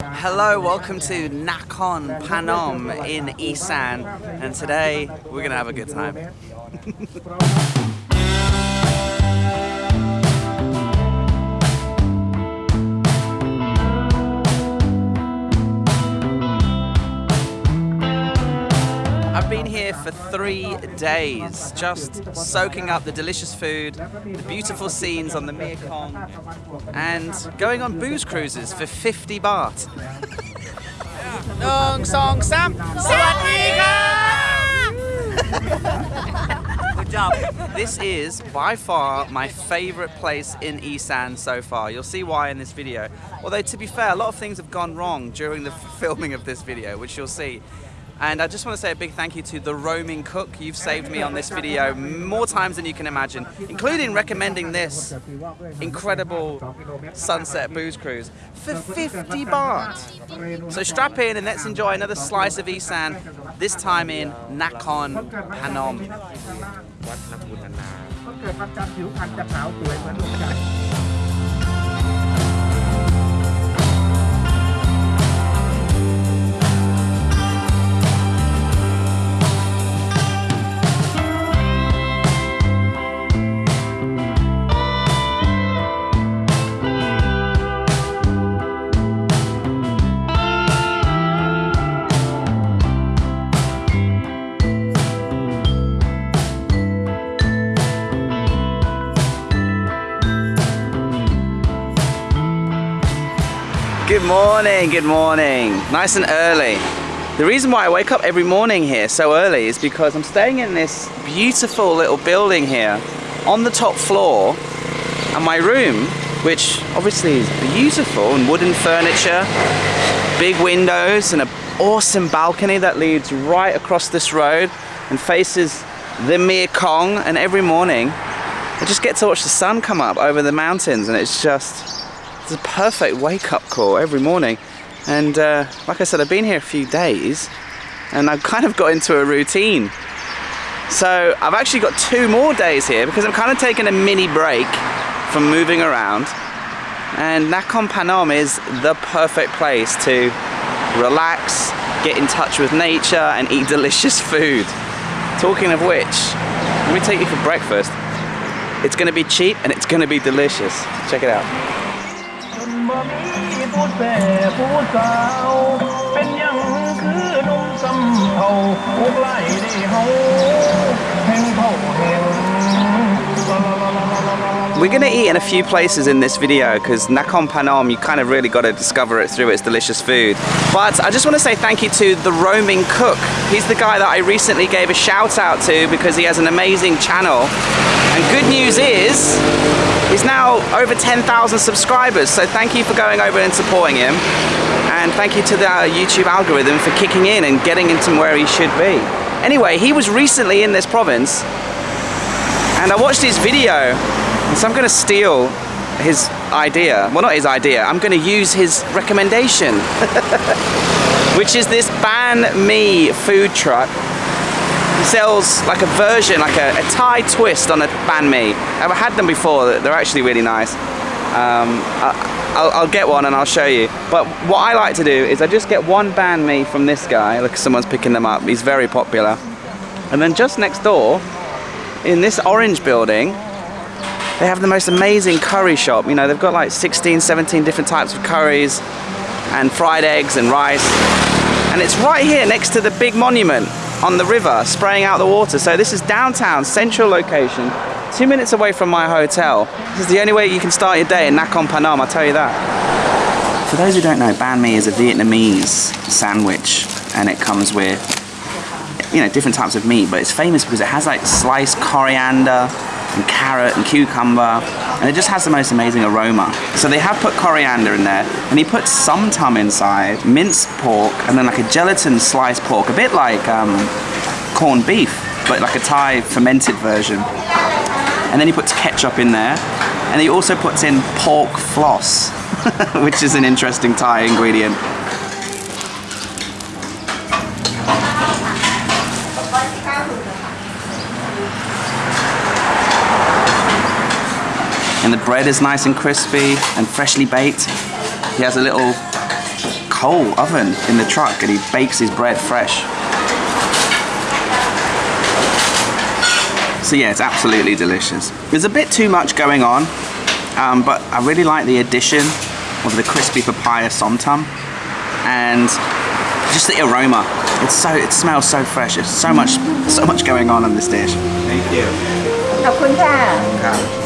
Hello, welcome to Nakhon Phanom in Isan, and today we're gonna have a good time. I've been here for three days, just soaking up the delicious food, the beautiful scenes on the Mekong, and going on booze cruises for 50 baht. Nong Song Sam! Good job. This is by far my favorite place in Isan so far. You'll see why in this video. Although to be fair, a lot of things have gone wrong during the filming of this video, which you'll see. And I just want to say a big thank you to The Roaming Cook. You've saved me on this video more times than you can imagine, including recommending this incredible sunset booze cruise for 50 baht. So strap in and let's enjoy another slice of Isan, this time in Nakhon Phanom. Good morning, good morning. Nice and early. The reason why I wake up every morning here so early is because I'm staying in this beautiful little building here on the top floor and my room, which obviously is beautiful and wooden furniture, big windows and an awesome balcony that leads right across this road and faces the Mekong and every morning I just get to watch the sun come up over the mountains and it's just it's a perfect wake-up call every morning. And uh, like I said I've been here a few days and I've kind of got into a routine. So I've actually got two more days here because I'm kind of taking a mini break from moving around. And Nakhon Phanom is the perfect place to relax get in touch with nature and eat delicious food. Talking of which let me take you for breakfast. It's gonna be cheap and it's gonna be delicious. Check it out มีพูดแส่ผู้สาว เป็นยังคือนุ่มสำเภาพวกไล่ได้เฮาแห่งเผ่าแห่งลาลาลาลาลา We're going to eat in a few places in this video because Nakhon Phanom, you kind of really got to discover it through its delicious food. But I just want to say thank you to The Roaming Cook. He's the guy that I recently gave a shout out to because he has an amazing channel. And good news is, he's now over 10,000 subscribers. So thank you for going over and supporting him. And thank you to the uh, YouTube algorithm for kicking in and getting him to where he should be. Anyway, he was recently in this province and I watched his video, and so I'm going to steal his idea. Well, not his idea, I'm going to use his recommendation, which is this banh mi food truck. He sells like a version, like a, a Thai twist on a banh mi. I've had them before, they're actually really nice. Um, I, I'll, I'll get one and I'll show you. But what I like to do is I just get one banh mi from this guy. Look, someone's picking them up. He's very popular. And then just next door, in this orange building, they have the most amazing curry shop. You know, they've got like 16, 17 different types of curries and fried eggs and rice. And it's right here next to the big monument on the river, spraying out the water. So this is downtown, central location, two minutes away from my hotel. This is the only way you can start your day in Nakhon Phanom, I'll tell you that. For those who don't know, banh mi is a Vietnamese sandwich and it comes with you know different types of meat but it's famous because it has like sliced coriander and carrot and cucumber and it just has the most amazing aroma. So they have put coriander in there and he put somtum inside minced pork and then like a gelatin sliced pork a bit like um, corned beef but like a Thai fermented version. And then he puts ketchup in there and he also puts in pork floss which is an interesting Thai ingredient bread is nice and crispy and freshly baked. He has a little coal oven in the truck and he bakes his bread fresh. So yeah, it's absolutely delicious. There's a bit too much going on, um, but I really like the addition of the crispy papaya somtam and just the aroma. It's so it smells so fresh. There's so much so much going on in this dish. Thank you. ขอบคุณค่ะ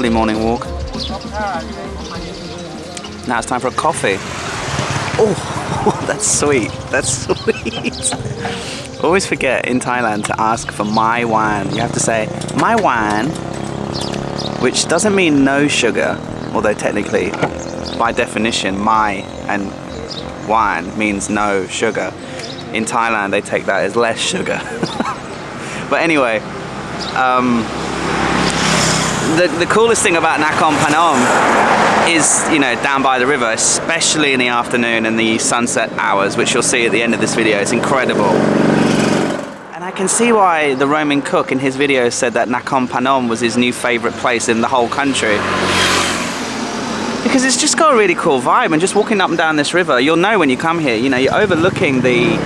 Lovely morning walk. Now it's time for a coffee. Oh, that's sweet. That's sweet. Always forget in Thailand to ask for mai wan. You have to say mai wan, which doesn't mean no sugar, although technically, by definition, my and wine means no sugar. In Thailand, they take that as less sugar. but anyway, um, the, the coolest thing about Nakhon Phanom is, you know, down by the river, especially in the afternoon and the sunset hours, which you'll see at the end of this video. It's incredible. And I can see why the Roaming Cook in his video said that Nakhon Phanom was his new favorite place in the whole country. Because it's just got a really cool vibe and just walking up and down this river, you'll know when you come here, you know, you're overlooking the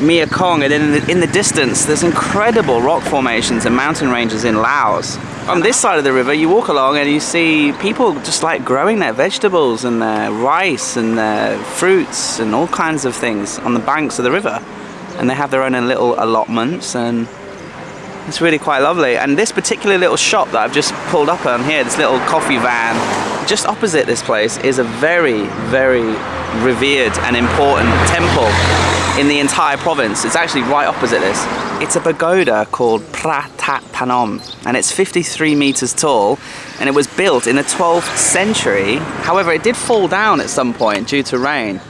Mekong and in the, in the distance there's incredible rock formations and mountain ranges in Laos. On this side of the river you walk along and you see people just like growing their vegetables and their rice and their fruits and all kinds of things on the banks of the river. And they have their own little allotments and it's really quite lovely. And this particular little shop that I've just pulled up on here, this little coffee van, just opposite this place is a very, very revered and important temple in the entire province. It's actually right opposite this. It's a pagoda called Pratat Panom and it's 53 meters tall and it was built in the 12th century. However, it did fall down at some point due to rain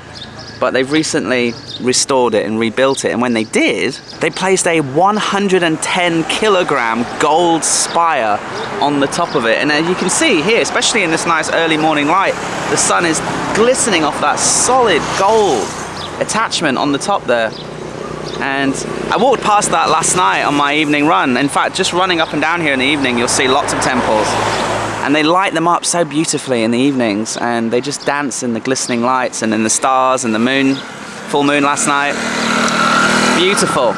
but they've recently restored it and rebuilt it and when they did they placed a 110 kilogram gold spire on the top of it and as you can see here especially in this nice early morning light the sun is glistening off that solid gold attachment on the top there. And I walked past that last night on my evening run. In fact just running up and down here in the evening you'll see lots of temples. And they light them up so beautifully in the evenings. And they just dance in the glistening lights and in the stars and the moon full moon last night. Beautiful.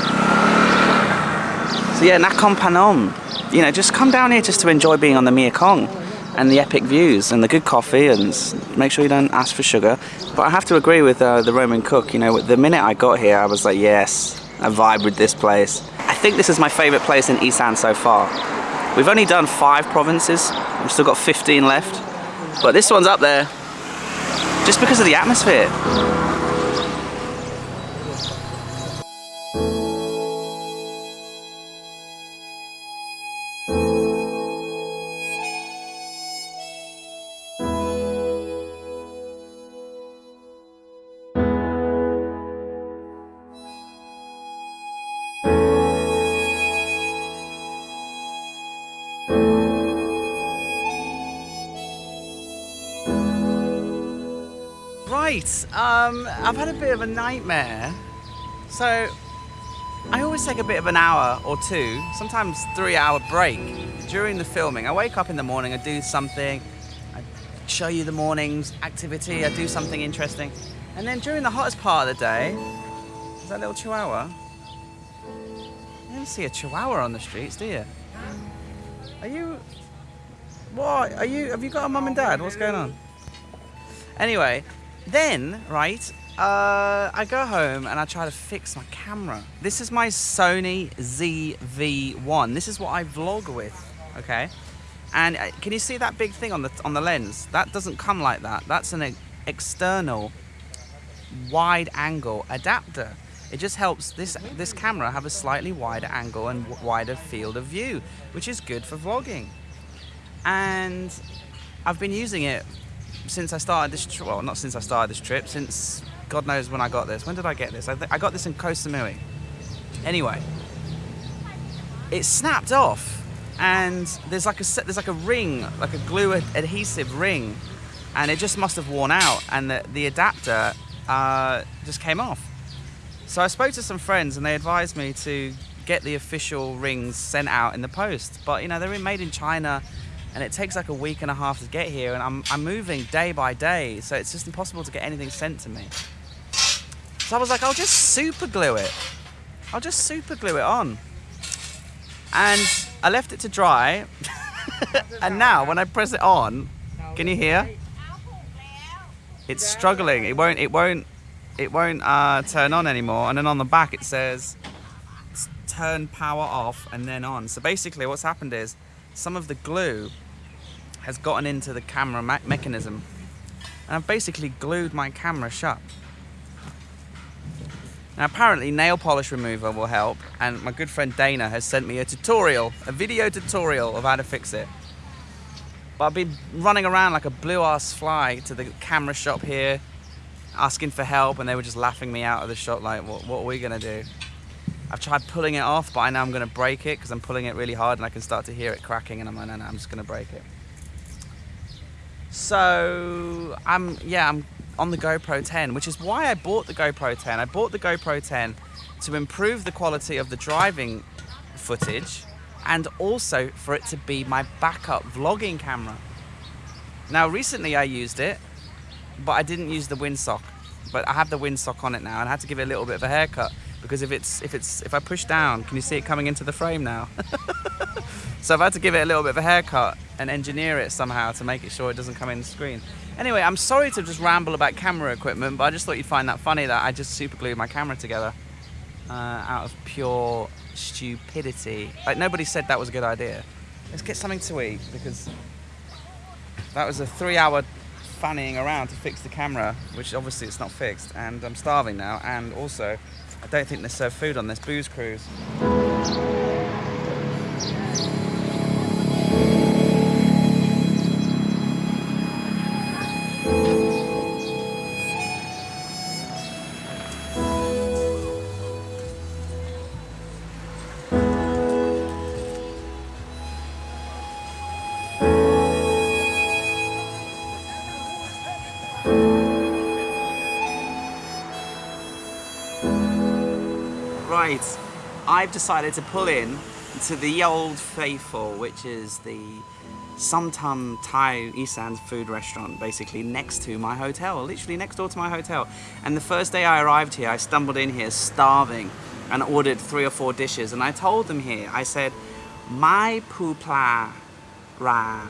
So yeah Nakhon Phanom. you know just come down here just to enjoy being on the Mekong and the epic views and the good coffee and make sure you don't ask for sugar but I have to agree with uh, the Roaming Cook you know the minute I got here I was like yes I vibe with this place I think this is my favorite place in Isan so far We've only done five provinces. We've still got 15 left. But this one's up there just because of the atmosphere. Right, um, I've had a bit of a nightmare. So, I always take a bit of an hour or two, sometimes three hour break during the filming. I wake up in the morning, I do something, I show you the morning's activity, I do something interesting. And then during the hottest part of the day, is that little chihuahua? You don't see a chihuahua on the streets, do you? Are you... What? Are you... Have you got a mum and dad? What's going on? Anyway, then, right, uh, I go home and I try to fix my camera. This is my Sony ZV-1. This is what I vlog with, okay? And uh, can you see that big thing on the on the lens? That doesn't come like that. That's an e- external wide angle adapter. It just helps this this camera have a slightly wider angle and wider field of view, which is good for vlogging. And I've been using it since I started this trip. Well, not since I started this trip. Since God knows when I got this. When did I get this? I, th- I got this in Koh Samui. Anyway, it snapped off, and there's like a there's like a ring, like a glue ad- adhesive ring, and it just must have worn out, and the the adapter uh, just came off. So I spoke to some friends, and they advised me to get the official rings sent out in the post. But you know they're made in China, and it takes like a week and a half to get here, and I'm I'm moving day by day, so it's just impossible to get anything sent to me. So I was like, I'll just super glue it. I'll just super glue it on. And I left it to dry. and now when I press it on, can you hear? It's struggling. It won't it won't it won't uh, turn on anymore. And then on the back it says turn power off and then on. So basically what's happened is some of the glue has gotten into the camera me- mechanism. And I've basically glued my camera shut. Now apparently nail polish remover will help and my good friend Dana has sent me a tutorial, a video tutorial of how to fix it. But I've been running around like a blue ass fly to the camera shop here asking for help and they were just laughing me out of the shop like what, what are we gonna do? I've tried pulling it off but I know I'm gonna break it because I'm pulling it really hard and I can start to hear it cracking and I'm like no no I'm just gonna break it. So I'm yeah I'm on the GoPro 10, which is why I bought the GoPro 10. I bought the GoPro 10 to improve the quality of the driving footage and also for it to be my backup vlogging camera. Now recently I used it, but I didn't use the windsock. But I have the windsock on it now and I had to give it a little bit of a haircut because if it's if it's if I push down, can you see it coming into the frame now? So I've had to give it a little bit of a haircut and engineer it somehow to make it sure it doesn't come in the screen. Anyway, I'm sorry to just ramble about camera equipment, but I just thought you'd find that funny that I just super glued my camera together uh, out of pure stupidity. Like nobody said that was a good idea. Let's get something to eat because that was a three-hour fannying around to fix the camera, which obviously it's not fixed, and I'm starving now. And also, I don't think they serve uh, food on this booze cruise. Right, I've decided to pull in to the Old Faithful, which is the Sumtum Thai Isan food restaurant, basically next to my hotel, literally next door to my hotel. And the first day I arrived here, I stumbled in here starving and ordered three or four dishes. And I told them here, I said, my pupla ra,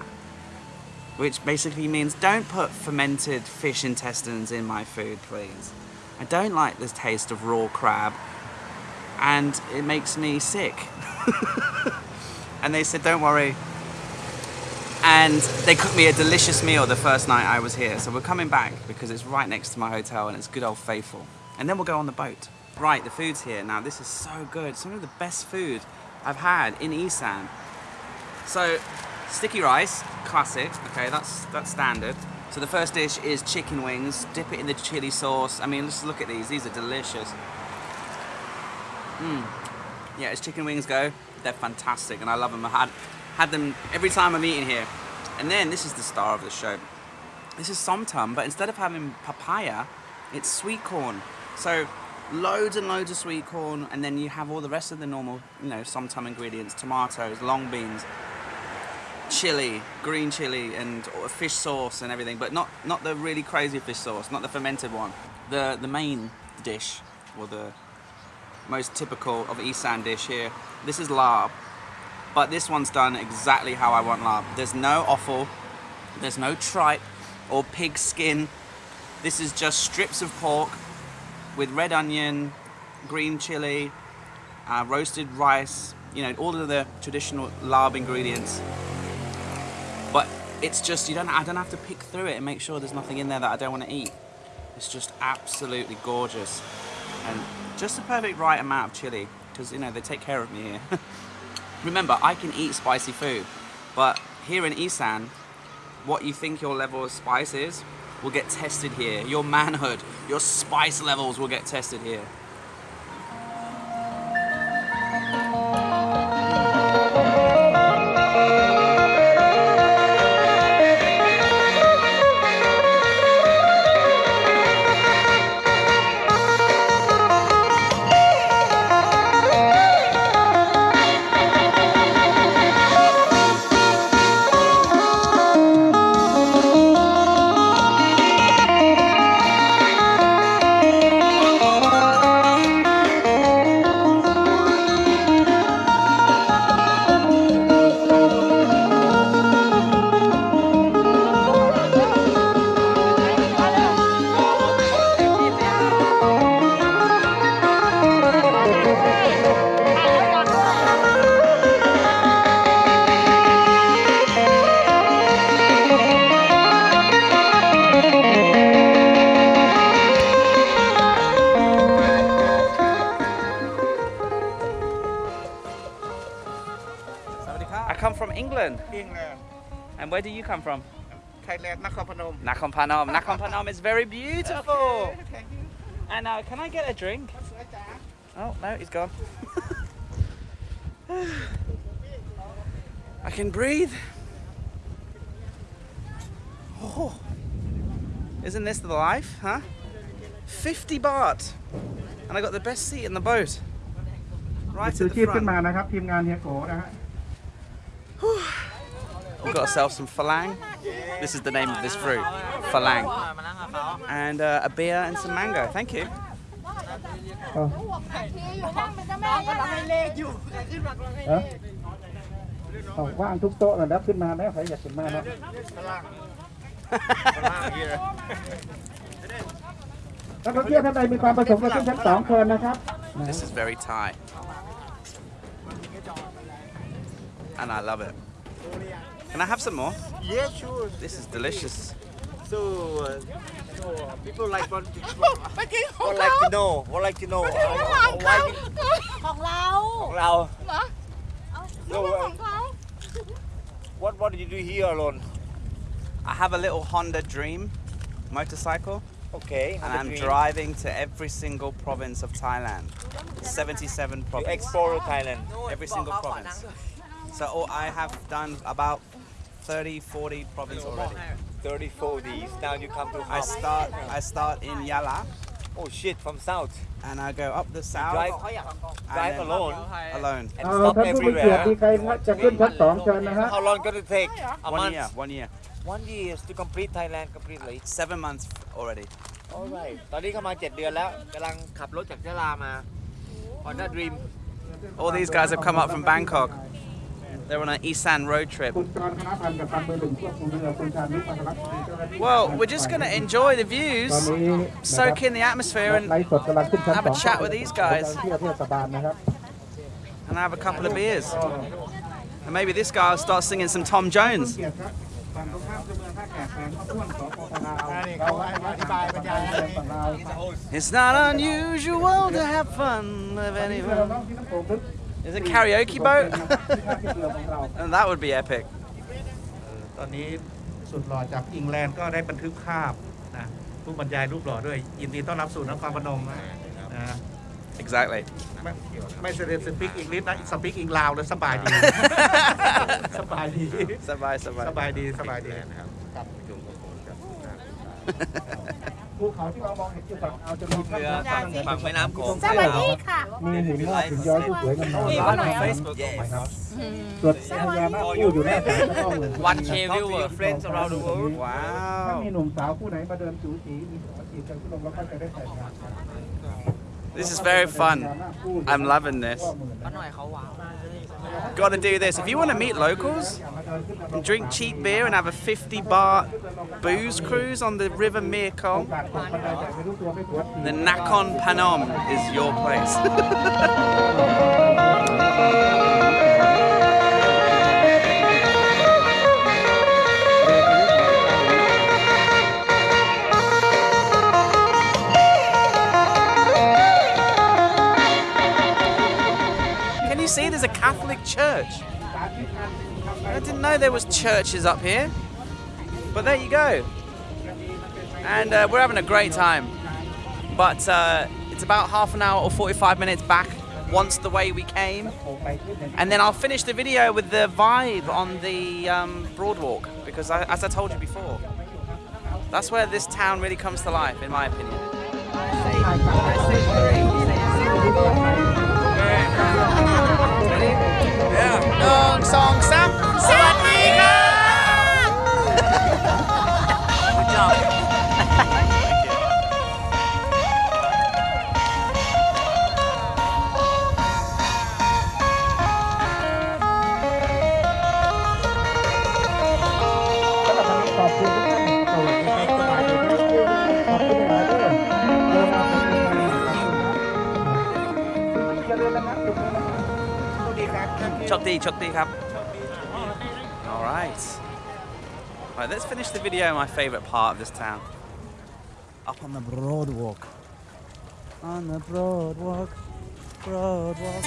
which basically means don't put fermented fish intestines in my food, please. I don't like the taste of raw crab and it makes me sick. and they said, don't worry. And they cooked me a delicious meal the first night I was here. So we're coming back because it's right next to my hotel and it's good old faithful. And then we'll go on the boat. Right, the food's here. Now this is so good. Some of the best food I've had in Isan. So sticky rice, classic. Okay, that's that's standard. So the first dish is chicken wings. Dip it in the chili sauce. I mean, let's look at these. These are delicious. Mm. Yeah, as chicken wings go, they're fantastic, and I love them. I had had them every time I'm eating here. And then this is the star of the show. This is somtum, but instead of having papaya, it's sweet corn. So loads and loads of sweet corn, and then you have all the rest of the normal, you know, somtum ingredients: tomatoes, long beans, chili, green chili, and fish sauce and everything. But not not the really crazy fish sauce, not the fermented one. The the main dish, or the most typical of East Isan dish here This is larb, but this one's done exactly how I want larb. There's no offal, there's no tripe or pig skin. This is just strips of pork with red onion, green chili, uh, roasted rice, you know, all of the traditional larb ingredients. But it's just, you don't, I don't have to pick through it and make sure there's nothing in there that I don't want to eat. It's just absolutely gorgeous. And just the perfect right amount of chili, because, you know, they take care of me here. Remember, I can eat spicy food, but here in Isan, what you think your level of spice is will get tested here. Your manhood, your spice levels will get tested here. where do you come from ไทยแลนด์นครพนม Nakhon Phanom Nakhon Phanom is very beautiful thank you and uh, can I get a drink สวยจ๋า Oh, no, he's gone. I can breathe. Oh, isn't this the life, huh? 50 baht. And I got the best seat in the boat. Right ซื้อ at ชี the พขึ้นมา front. นะครับ ทีมงานเฮียโกนะฮะ We got ourselves some falang. This is the name of this fruit, falang. And uh, a beer and some mango. Thank you. เออเอาว่างทุกโต๊ะนะครับขึ้นมาไหมใครอยากขึ้นมาเนาะนักท่องเที่ยวท่านใดมีความประสงค์จะขึ้นชั้นสองเชิญนะครับ This is very Thai. And I love it. Can I have some more? yeah sure This is delicious. so uh, so people like want to want like to know want like to know uh, why ของเรา ของเรา เหรอ เอาไม่ใช่ของเขา what what did you do here alone I have a little Honda Dream motorcycle okay and I'm driving to every single province of Thailand. 77 to provinces. explore Thailand Every single province. So oh, I have done about 30, 40 provinces already. 30 40s now you come to I start I start in Yala oh shit from south and I go up the south drive and drive then alone alone. and เอา stop ท่านผู้มีเกียรติ everywhere มีใครจะขึ้นชั้นสองเชิญนะฮะ how long gonna take a One month year, one year. one year to complete Thailand completely Seven months already. alright ตอนนี้เข้ามา 7 เดือนแล้วกำลังขับรถจากยะลามา Honda Dream All these guys have come up from Bangkok. They're on an Isan road trip. คุณจรคณะพันธ์กับพันเบอร์หนึ่งควบคุมเรือคุณชาญวิทย์พันธรักษ์เจ้าหน้าที่ Well, we're just going to enjoy the ตอน views, นี้ soak in the atmosphere, ไล and, ฟ์สดกำลังขึ้นชั้น have ส a อง chat with these guys. เที่ยวเทศบาลนะครับ and have a couple of beers. And maybe this guy will start singing some Tom Jones. เกียรติครับฝั่งตรงข้ามคือเมืองท่าแขกแฟนข้าวต้วนสปปลาวเราอธิบายบรรยายฝั่งลาว It's not unusual to have fun with เรือ anyone. น้องที่น้ำโขงลึก There's a karaoke boat. ที่ท่าเทียบเรือของเรา and that would be epic. ตอนนี้สุดหล่อจากอิงแลนด์ก็ได้บันทึกภาพนะผู้บรรยายรูปหล่อด้วยยินดีต้อนรับสู่นครพนมนะนะ Exactly. ไม่ไม่เสด็จสปิกอังกฤษนะสปิกอังลาวเลยสบายดี สบายดี Sabai, ส sabai. บายดีสบายดีครับ ภูเขาที่เรามองเห็นอยู่ฝั่งเอาวจะมีถ้ำน้ำ ฝั่งแม่น้ำโขง สวัสดีค่ะ มีหินงอกหินย้อยที่สวยงาม นี่ ๆ วัน นะครับ Facebook ส่วนพญานาคคู่อยู่หน้าศาลก็ต้องเหมือน One K viewer friends around the world ถ้า Wow. มีหนุ่มสาวคู่ไหนมาเดินจูจีมีของมาจีบกันก็ลงแล้วก็จะได้แต่งงานกัน This This is very fun. I'm loving this. Gotta do this. If you want to meet locals and drink cheap beer and have a 50 baht booze cruise on the River Mekong, the Nakhon Phanom is your place. Can you see there's a Catholic church? I didn't know there was churches up here. But there you go. And uh, we're having a great time. But uh, it's about half an hour or 45 minutes back once the way we came. And then I'll finish the video with the vibe on the um, Broadwalk. Because I, as I told you before, that's where this town really comes to life, in my opinion. Yeah. หนึ่ Good job. Chokdi, chokdi kap. All right. Right, let's finish the video. My favorite part of this town. Up on the Broadwalk. On the Broadwalk. Broadwalk.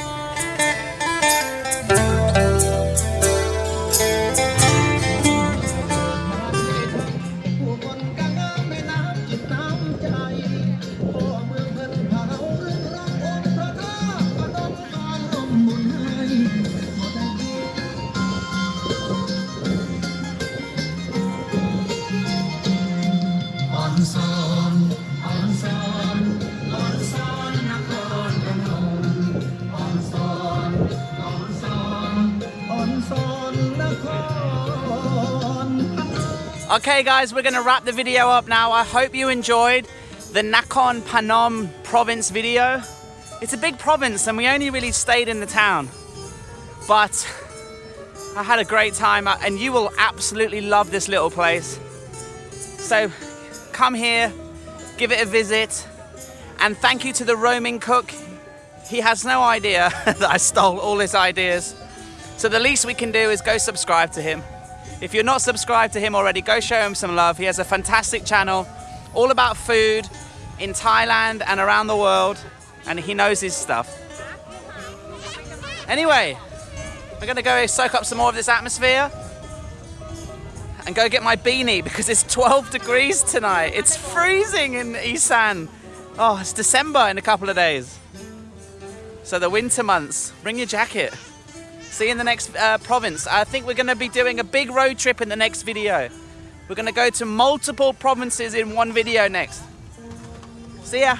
Okay, guys, we're gonna wrap the video up now. I hope you enjoyed the Nakhon Phanom province video. It's a big province and we only really stayed in the town. But I had a great time uh, and you will absolutely love this little place. So come here, give it a visit, and thank you to the roaming cook. He has no idea that I stole all his ideas. So the least we can do is go subscribe to him. If you're not subscribed to him already, go show him some love. He has a fantastic channel all about food in Thailand and around the world, and he knows his stuff. Anyway, we're gonna go soak up some more of this atmosphere and go get my beanie because it's 12 degrees tonight. It's freezing in Isan. Oh, it's December in a couple of days. So the winter months, bring your jacket. See you in the next uh, province. I think we're going to be doing a big road trip in the next video. We're going to go to multiple provinces in one video next. See ya.